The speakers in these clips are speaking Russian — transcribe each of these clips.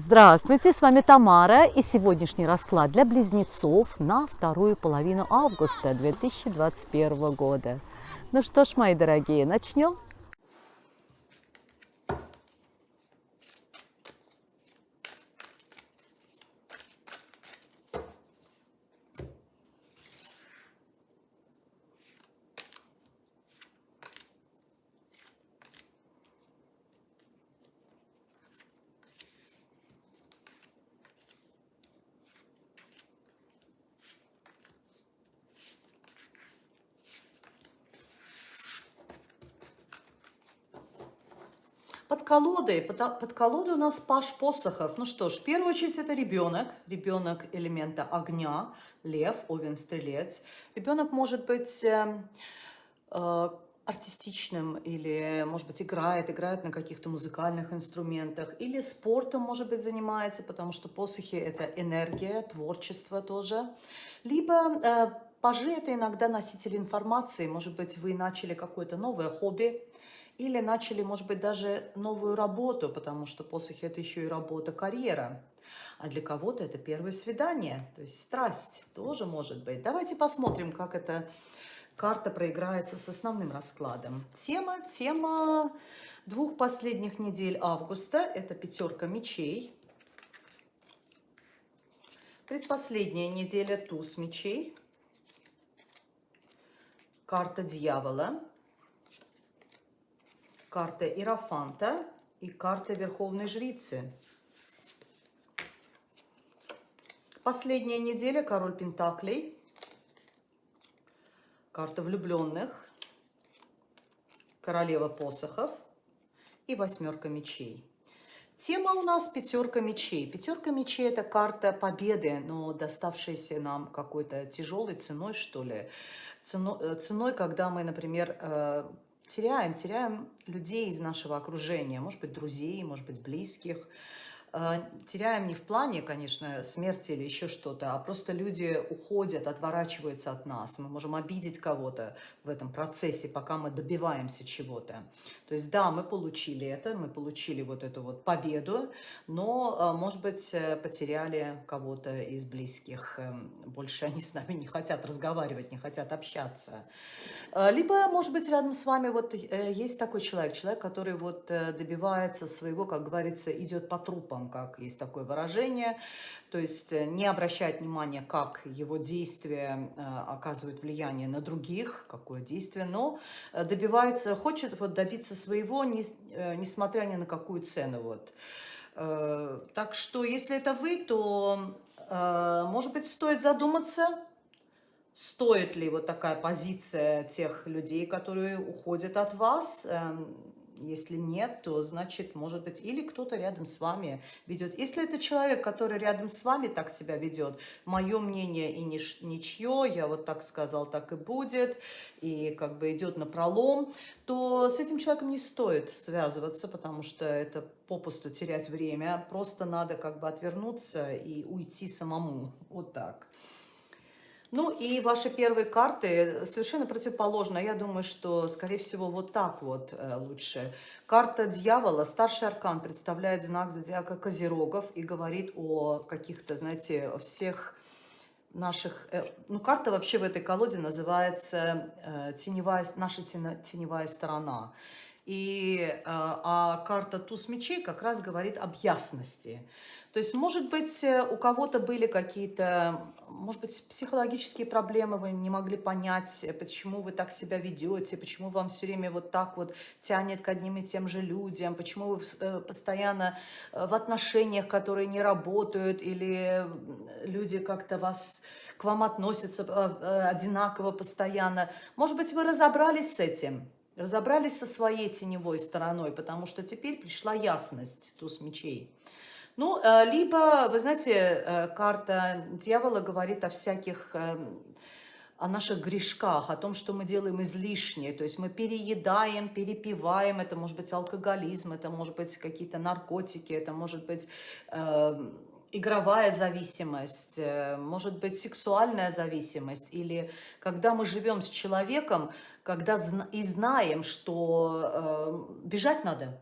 Здравствуйте, с вами Тамара и сегодняшний расклад для близнецов на вторую половину августа 2021 года. Ну что ж, мои дорогие, начнем. Под колодой, под, под колодой у нас паш посохов. Ну что ж, в первую очередь это ребенок, ребенок элемента огня, лев, овен, стрелец. Ребенок может быть э, э, артистичным или, может быть, играет, играет на каких-то музыкальных инструментах, или спортом, может быть, занимается, потому что посохи – это энергия, творчество тоже. Либо э, пажи – это иногда носители информации, может быть, вы начали какое-то новое хобби, или начали, может быть, даже новую работу, потому что посохи – это еще и работа, карьера. А для кого-то это первое свидание, то есть страсть тоже может быть. Давайте посмотрим, как эта карта проиграется с основным раскладом. Тема, тема двух последних недель августа – это пятерка мечей. Предпоследняя неделя – туз мечей. Карта дьявола карта Иерофанта и карта Верховной Жрицы. Последняя неделя Король Пентаклей, карта влюбленных, Королева посохов и Восьмерка мечей. Тема у нас пятерка мечей. Пятерка мечей – это карта победы, но доставшаяся нам какой-то тяжелой ценой, что ли. Ценой, э, ценой когда мы, например, э, теряем, теряем людей из нашего окружения, может быть, друзей, может быть, близких, теряем не в плане, конечно, смерти или еще что-то, а просто люди уходят, отворачиваются от нас. Мы можем обидеть кого-то в этом процессе, пока мы добиваемся чего-то. То есть, да, мы получили это, мы получили вот эту вот победу, но, э, может быть, э, потеряли кого-то из близких. Больше они с нами не хотят разговаривать, не хотят общаться. Либо, может быть, рядом с вами вот есть такой человек, человек, который вот добивается своего, как говорится, идет по трупам трупом, как есть такое выражение, то есть э, не обращать внимания, как его действия э, оказывают влияние на других, какое действие, но э, добивается, хочет вот добиться своего, не, несмотря ни на какую цену. Вот. Так что, если это вы, то, может быть, стоит задуматься, стоит ли вот такая позиция тех людей, которые уходят от вас, эм, если нет, то значит, может быть, или кто-то рядом с вами ведет. Если это человек, который рядом с вами так себя ведет, мое мнение и нич ничье, я вот так сказал, так и будет, и как бы идет на пролом, то с этим человеком не стоит связываться, потому что это попусту терять время. Просто надо как бы отвернуться и уйти самому. Вот так. Ну и ваши первые карты совершенно противоположно. Я думаю, что, скорее всего, вот так вот э, лучше. Карта дьявола, старший аркан, представляет знак зодиака Козерогов и говорит о каких-то, знаете, всех наших... Э, ну, карта вообще в этой колоде называется э, теневая, наша теневая сторона. И, а карта туз мечей как раз говорит об ясности. То есть, может быть, э, у кого-то были какие-то, может быть, психологические проблемы, вы не могли понять, э, почему вы так себя ведете, почему вам все время вот так вот тянет к одним и тем же людям, почему вы э, постоянно в отношениях, которые не работают, или люди как-то вас к вам относятся одинаково постоянно. Может быть, вы разобрались с этим, разобрались со своей теневой стороной, потому что теперь пришла ясность, туз мечей. Ну, э, либо, вы знаете, э, карта дьявола говорит о всяких эм, о наших грешках, о том, что мы делаем излишнее. То есть мы переедаем, перепиваем, это может быть алкоголизм, это может быть какие-то наркотики, это может быть э, игровая зависимость, э, может быть сексуальная зависимость. Или когда мы живем с человеком, когда и знаем, что э, бежать надо,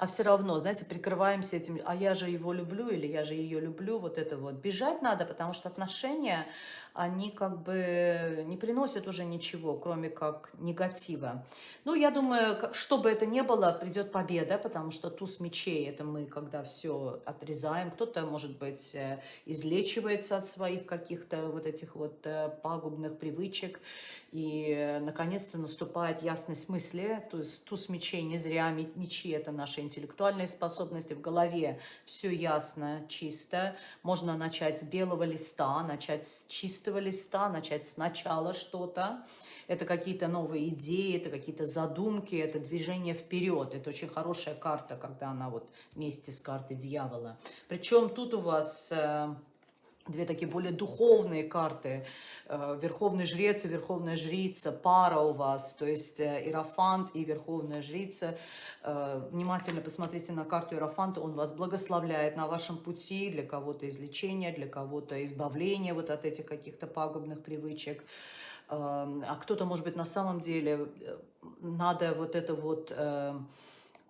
а все равно, знаете, прикрываемся этим, а я же его люблю или я же ее люблю, вот это вот. Бежать надо, потому что отношения, они как бы не приносят уже ничего, кроме как негатива. Ну, я думаю, что бы это ни было, придет победа, потому что туз мечей, это мы, когда все отрезаем, кто-то, может быть, э, излечивается от своих каких-то вот этих вот э, пагубных привычек, и, э, наконец-то, наступает ясность мысли, то есть туз мечей не зря, мечи – это наши интеллектуальные способности, в голове все ясно, чисто, можно начать с белого листа, начать с чистого листа, начать сначала что-то. Это какие-то новые идеи, это какие-то задумки, это движение вперед. Это очень хорошая карта, когда она вот вместе с картой дьявола. Причем тут у вас э, две такие более духовные карты. Э, Верховный жрец и Верховная жрица, пара у вас, то есть э, Иерофант и Верховная жрица. Э, внимательно посмотрите на карту Иерофанта, он вас благословляет на вашем пути, для кого-то излечения, для кого-то избавления вот от этих каких-то пагубных привычек. А кто-то, может быть, на самом деле надо вот это вот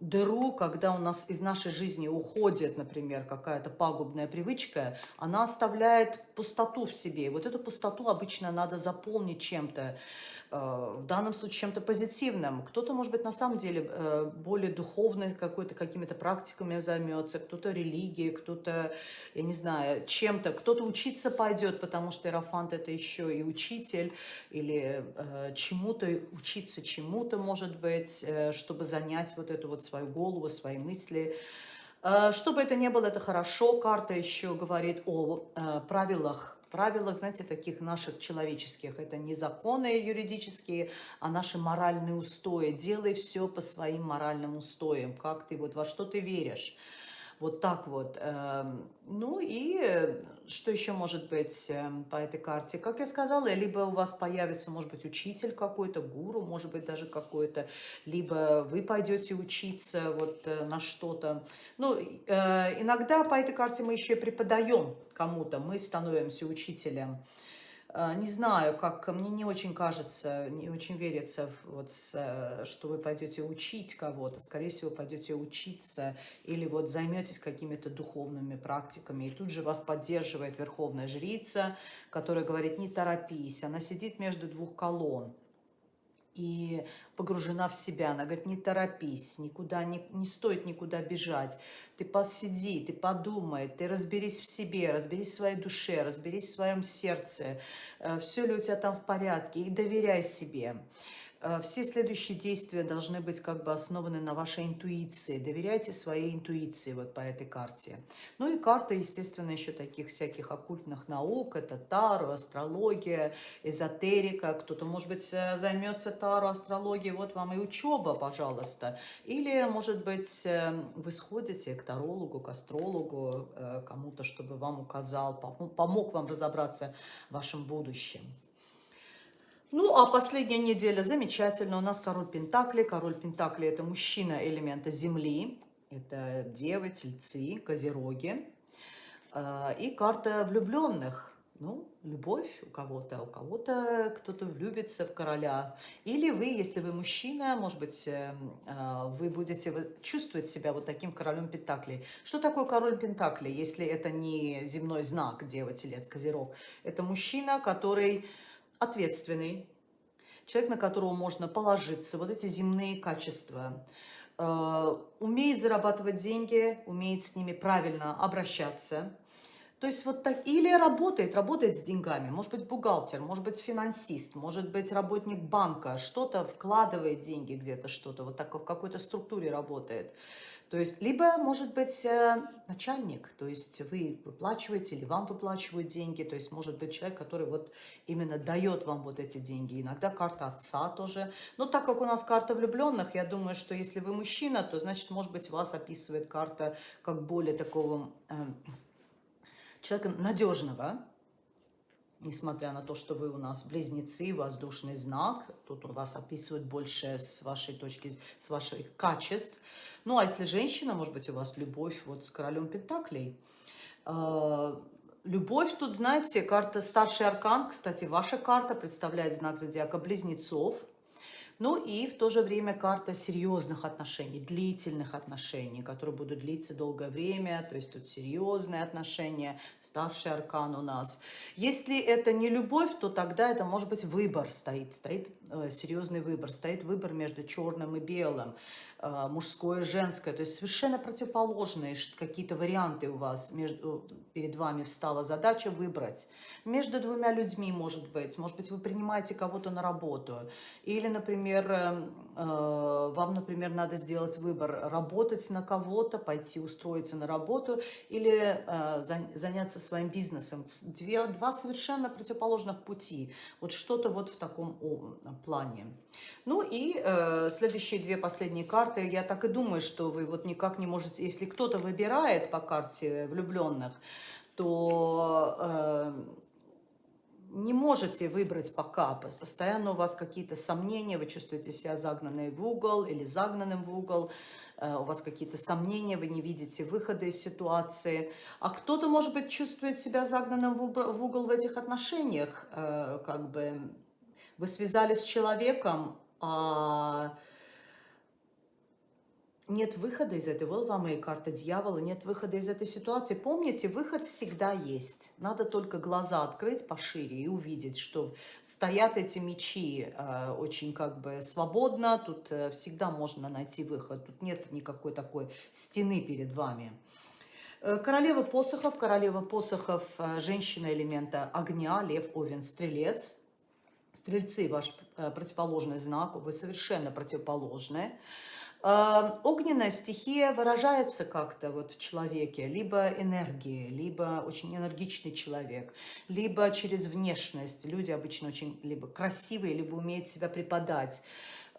дыру, когда у нас из нашей жизни уходит, например, какая-то пагубная привычка, она оставляет пустоту в себе. И вот эту пустоту обычно надо заполнить чем-то, э, в данном случае чем-то позитивным. Кто-то, может быть, на самом деле э, более духовной какой-то, какими-то практиками займется, кто-то религией, кто-то, я не знаю, чем-то, кто-то учиться пойдет, потому что Иерофант это еще и учитель, или э, чему-то, учиться чему-то, может быть, чтобы занять вот эту вот свою голову, свои мысли, что бы это ни было, это хорошо. Карта еще говорит о э, правилах правилах, знаете, таких наших человеческих. Это не законы юридические, а наши моральные устои. Делай все по своим моральным устоям, как ты, вот во что ты веришь. Вот так вот. Эм, ну и что еще может быть эм, по этой карте? Как я сказала, либо у вас появится, может быть, учитель какой-то, гуру, может быть, даже какой-то, либо вы пойдете учиться вот э, на что-то. Ну, э, иногда по этой карте мы еще преподаем кому-то, мы становимся учителем. А, не знаю, как мне не очень кажется, не очень верится, вот, что вы пойдете учить кого-то. Скорее всего, пойдете учиться или вот займетесь какими-то духовными практиками. И тут же вас поддерживает Верховная Жрица, которая говорит, не торопись. Она сидит между двух колонн и погружена в себя. Она говорит, не торопись, никуда, не, не стоит никуда бежать. Ты посиди, ты подумай, ты разберись в себе, разберись в своей душе, разберись в своем сердце. Э, Все ли у тебя там в порядке? И доверяй себе. Э, все следующие действия должны быть как бы основаны на вашей интуиции. Доверяйте своей интуиции вот по этой карте. Ну и карта, естественно, еще таких всяких оккультных наук. Это Таро, астрология, эзотерика. Кто-то, может быть, э, займется Таро, астрологией. Вот вам и учеба, пожалуйста. Или, может быть, э, вы сходите к тарологу, к астрологу, кому-то, чтобы вам указал, помог вам разобраться в вашем будущем. Ну, а последняя неделя замечательно. У нас король Пентакли. Король Пентакли – это мужчина элемента Земли. Это девы, тельцы, козероги. А, и карта влюбленных. Ну, любовь у кого-то, у кого-то кто-то влюбится в короля. Или вы, если вы мужчина, может быть, э, а, вы будете чувствовать себя вот таким королем Пентаклей. Что такое король Пентаклей, если это не земной знак, дева, телец, козерог? Это мужчина, который ответственный, человек, на которого можно положиться, вот эти земные качества, э, умеет зарабатывать деньги, умеет с ними правильно обращаться. То есть вот так, или работает, работает с деньгами, может быть бухгалтер, может быть финансист, может быть работник банка, что-то вкладывает деньги где-то, что-то, вот так в какой-то структуре работает. То есть, либо, может быть, э, начальник, то есть вы выплачиваете или вам выплачивают деньги, то есть, может быть, человек, который вот именно дает вам вот эти деньги. Иногда карта отца тоже. Но так как у нас карта влюбленных, я думаю, что если вы мужчина, то, значит, может быть, вас описывает карта как более такого э, человека надежного, несмотря на то, что вы у нас близнецы, воздушный знак, тут у вас описывают больше с вашей точки, с ваших качеств. Ну, а если женщина, может быть, у вас любовь вот с королем Пентаклей. А, любовь тут, знаете, карта старший аркан, кстати, ваша карта представляет знак зодиака близнецов. Ну и в то же время карта серьезных отношений, длительных отношений, которые будут длиться долгое время, то есть тут серьезные отношения, старший аркан у нас. Если это не любовь, то тогда это может быть выбор стоит, стоит серьезный выбор, стоит выбор между черным и белым, э, мужское и женское, то есть совершенно противоположные какие-то варианты у вас, между, перед вами встала задача выбрать. Между двумя людьми, может быть, может быть, вы принимаете кого-то на работу, или, например, э, э, вам, например, надо сделать выбор, работать на кого-то, пойти устроиться на работу или э, заняться своим бизнесом. Две, два совершенно противоположных пути. Вот что-то вот в таком плане. Ну и э, следующие две последние карты, я так и думаю, что вы вот никак не можете, если кто-то выбирает по карте влюбленных, то... Э, не можете выбрать пока, постоянно у вас какие-то сомнения, вы чувствуете себя загнанной в угол или загнанным в угол, э, у вас какие-то сомнения, вы не видите выхода из ситуации. А кто-то, может быть, чувствует себя загнанным в угол в этих отношениях, э, как бы вы связались с человеком, а нет выхода из этой, вот вам и карта дьявола, нет выхода из этой ситуации. Помните, выход всегда есть. Надо только глаза открыть пошире и увидеть, что стоят эти мечи э, очень как бы свободно, тут э, всегда можно найти выход, тут нет никакой такой стены перед вами. Э, королева посохов, королева посохов, э, женщина элемента огня, лев, овен, стрелец. Стрельцы ваш э, противоположный знак, вы совершенно противоположные. Огненная стихия выражается как-то вот в человеке, либо энергией, либо очень энергичный человек, либо через внешность. Люди обычно очень либо красивые, либо умеют себя преподать.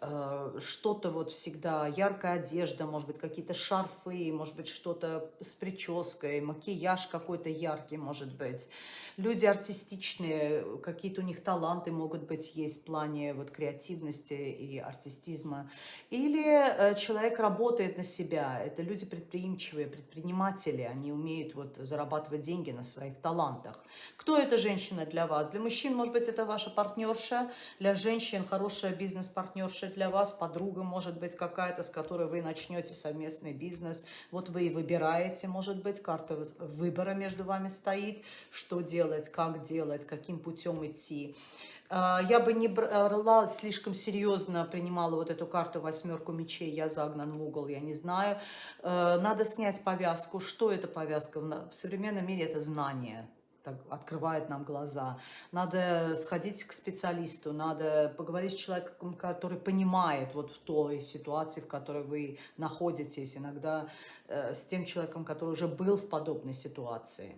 Э, что-то вот всегда, яркая одежда, может быть, какие-то шарфы, может быть, что-то с прической, макияж какой-то яркий, может быть. Люди артистичные, какие-то у них таланты могут быть есть в плане вот креативности и артистизма. Или э, человек работает на себя, это люди предприимчивые, предприниматели, они умеют вот зарабатывать деньги на своих талантах. Кто эта женщина для вас? Для мужчин, может быть, это ваша партнерша, для женщин хорошая бизнес-партнерша для вас, подруга может быть какая-то, с которой вы начнете совместный бизнес. Вот вы и выбираете, может быть, карта выбора между вами стоит, что делать, как делать, каким путем идти. А, я бы не брала слишком серьезно, принимала вот эту карту восьмерку мечей, я загнан в угол, я не знаю. А, надо снять повязку. Что это повязка? В современном мире это знание так, открывает нам глаза. Надо сходить к специалисту, надо поговорить с человеком, который понимает вот в той ситуации, в которой вы находитесь, иногда э, с тем человеком, который уже был в подобной ситуации.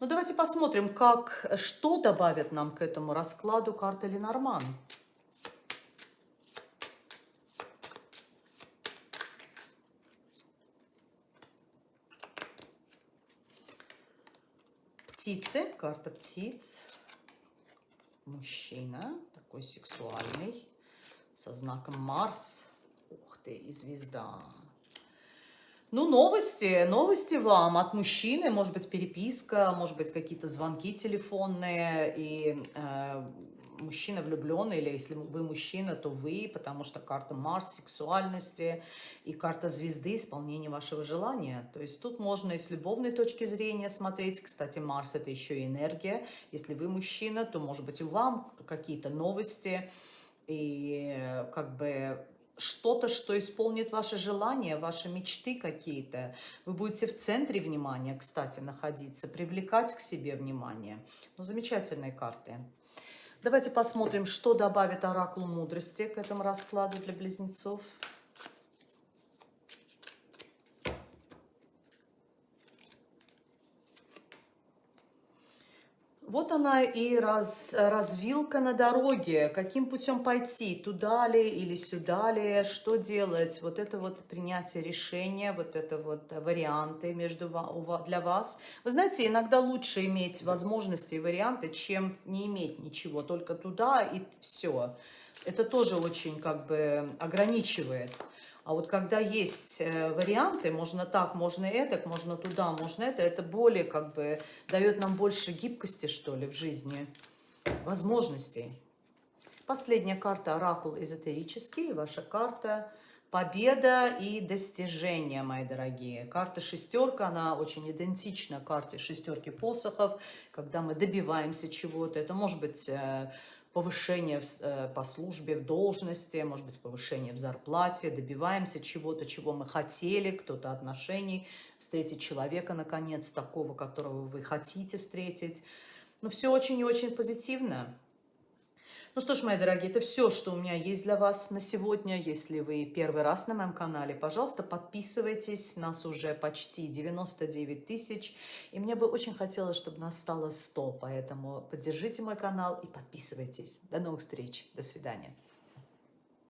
Ну, давайте посмотрим, как, что добавит нам к этому раскладу карта Ленорман. Птицы, карта птиц. Мужчина, такой сексуальный, со знаком Марс. Ух ты, и звезда. Ну, новости, новости вам от мужчины, может быть, переписка, может быть, какие-то звонки телефонные, и э, мужчина влюбленный, или если вы мужчина, то вы, потому что карта Марс, сексуальности и карта звезды, исполнение вашего желания. То есть тут можно и с любовной точки зрения смотреть. Кстати, Марс это еще и энергия. Если вы мужчина, то может быть у вам какие-то новости и как бы что-то, что исполнит ваши желания, ваши мечты какие-то. Вы будете в центре внимания, кстати, находиться, привлекать к себе внимание. Ну, замечательные карты. Давайте посмотрим, что добавит Оракул Мудрости к этому раскладу для близнецов. Вот она и раз, развилка на дороге, каким путем пойти, туда ли или сюда ли, что делать. Вот это вот принятие решения, вот это вот варианты между, для вас. Вы знаете, иногда лучше иметь возможности и варианты, чем не иметь ничего, только туда и все. Это тоже очень как бы ограничивает. А вот когда есть э, варианты, можно так, можно это, можно туда, можно это, это более как бы дает нам больше гибкости, что ли, в жизни, возможностей. Последняя карта Оракул эзотерический, ваша карта Победа и достижения, мои дорогие. Карта шестерка, она очень идентична карте шестерки посохов, когда мы добиваемся чего-то. Это может быть э, повышение э, по службе, в должности, может быть, повышение в зарплате, добиваемся чего-то, чего мы хотели, кто-то отношений, встретить человека, наконец, такого, которого вы хотите встретить. Ну, все очень и очень позитивно. Ну что ж, мои дорогие, это все, что у меня есть для вас на сегодня. Если вы первый раз на моем канале, пожалуйста, подписывайтесь. Нас уже почти 99 тысяч. И мне бы очень хотелось, чтобы нас стало 100. Поэтому поддержите мой канал и подписывайтесь. До новых встреч. До свидания.